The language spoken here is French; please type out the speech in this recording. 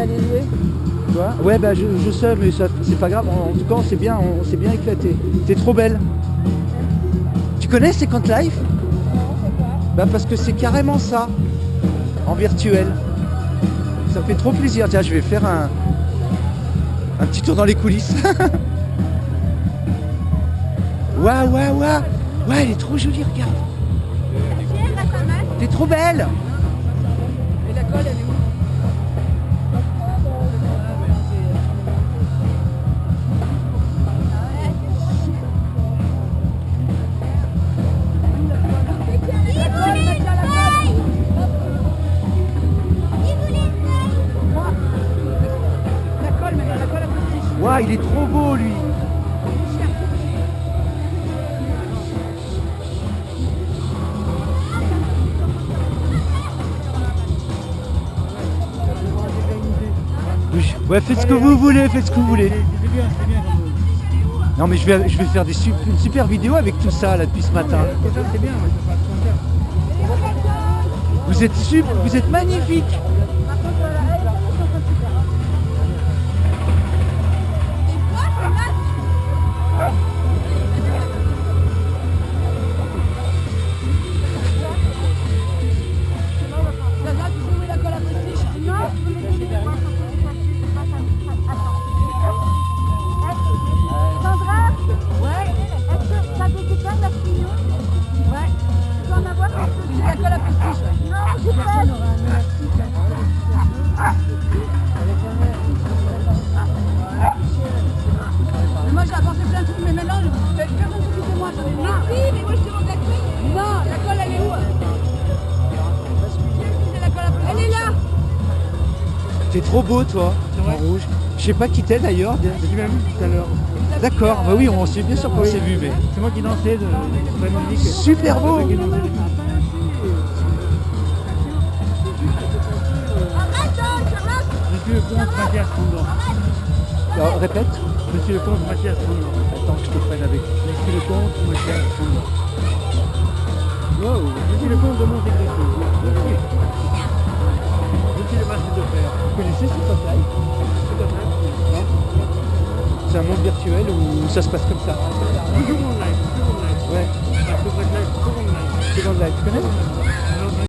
allait jouer. Quoi Ouais, bah je, je sais, mais ça, c'est pas grave. En, en tout cas, on s'est bien, on s'est bien éclaté. T'es trop belle. Tu connais Second Life? Non, c'est quoi Bah parce que c'est carrément ça, en virtuel. Ça fait trop plaisir. Tiens, je vais faire un, un petit tour dans les coulisses. Waouh, waouh, waouh Ouais, elle est trop jolie, regarde. T'es trop belle Et la colle, elle est où? Waouh, il est trop beau, lui Ouais, faites ce que vous voulez, faites ce que vous voulez. Non, mais je vais, je vais faire une super vidéo avec tout ça, là, depuis ce matin. Vous êtes super, vous êtes magnifique. Mais moi j'ai apporté plein de trucs, mais maintenant, personne ne s'occupe de moi. J'en ai marre. Oui, mais moi je demande la clé. Non, la colle elle est où? La colle. Elle est là. T'es trop beau, toi, en rouge. Je sais pas qui t'es d'ailleurs. Tu m'as vu tout à l'heure. D'accord, bah oui, on s'est bien sûr qu'on s'est vu, mais. C'est moi qui dansais de la musique. Super beau Suis le comte Mathias Fondant. Alors, répète. Je suis le comte Mathias Fondant. Attends que je te prenne avec. Je suis le comte Mathias Fondant. Wow, je suis le comte de Monte Cristo. Je suis. Je suis le masque de fer. Vous connaissez ce Life fait. C'est un monde virtuel où ça se passe comme ça. Toujours mon live, toujours mon live. Ouais, live, toujours mon live. Second Life, tu connais?